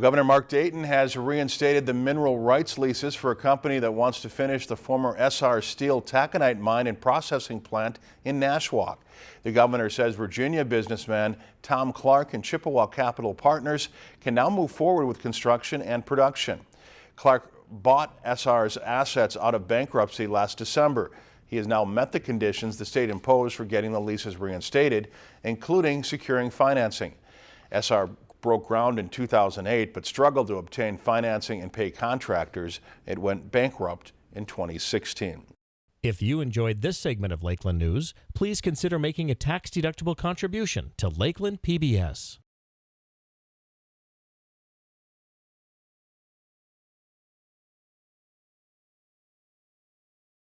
Governor Mark Dayton has reinstated the mineral rights leases for a company that wants to finish the former Essar Steel taconite mine and processing plant in Nashwauk. The governor says Virginia businessman Tom Clark and Chippewa Capital Partners can now move forward with construction and production. Clark bought Essar's assets out of bankruptcy last December. He has now met the conditions the state imposed for getting the leases reinstated, including securing financing. Essar broke ground in 2008 but struggled to obtain financing and pay contractors. It went bankrupt in 2016. If you enjoyed this segment of Lakeland News, please consider making a tax-deductible contribution to Lakeland PBS.